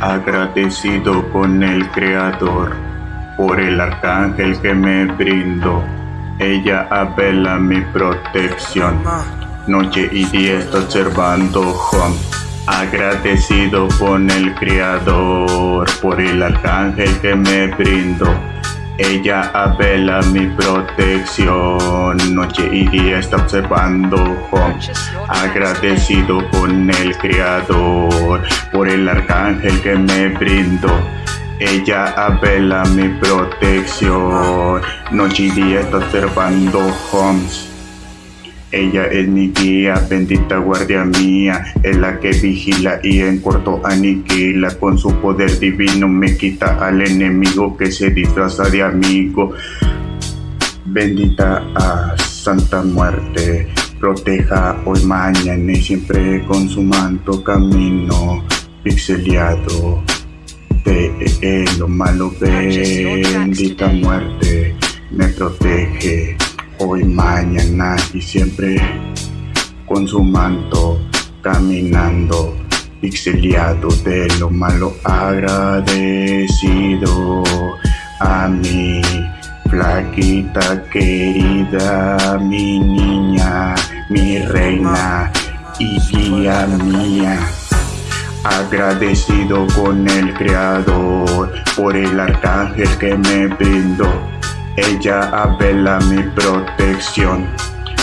agradecido con el Creador por el arcángel que me brindó. Ella apela mi protección. Noche y día está observando home. Agradecido con el Creador por el arcángel que me brindó. Ella apela mi protección, noche y día está observando. Agradecido con el Creador por el arcángel que me brindó. Ella apela mi protección, noche y día está observando homes. Ella es mi guía, bendita guardia mía, es la que vigila y en corto aniquila. Con su poder divino me quita al enemigo que se disfraza de amigo. Bendita a Santa Muerte, proteja hoy, mañana y siempre con su manto camino pixeliado de lo malo. Bendita muerte me protege hoy, mañana y siempre con su manto caminando pixeliado de lo malo agradecido a mi flaquita querida mi niña mi reina y guía mía. Agradecido con el creador por el arcángel que me brindó ella apela mi protección.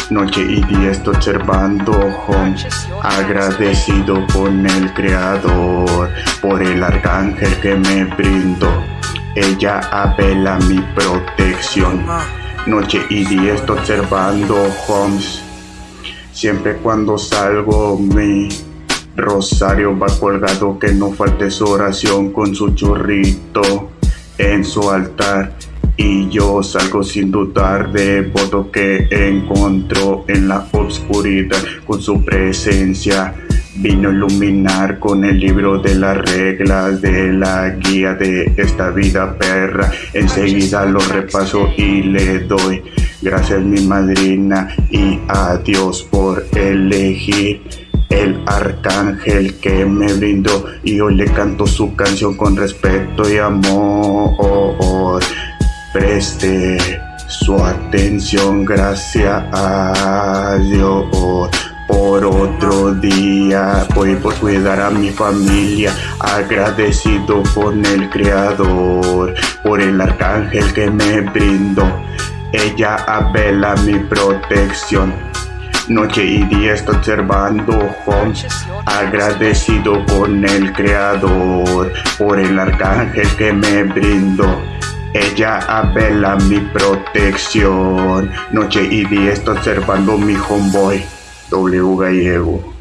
Noche y día estoy observando home, agradecido con el creador por el arcángel que me brindó. Ella apela mi protección. Noche y día estoy observando homes. Siempre cuando salgo mi rosario va colgado que no falte su oración con su churrito en su altar y yo salgo sin dudar de voto que encontró en la oscuridad con su presencia. Vino a iluminar con el libro de las reglas de la guía de esta vida perra. Enseguida lo repaso y le doy gracias mi madrina y a Dios por elegir el arcángel que me brindó y hoy le canto su canción con respeto y amor preste su atención, gracias a Dios por otro día. Voy por cuidar a mi familia, agradecido con el Creador, por el arcángel que me brindó. Ella apela mi protección. Noche y día estoy observando home, agradecido con el Creador, por el arcángel que me brindó. Ella apela mi protección. Noche y día está observando mi homeboy. W Gallego.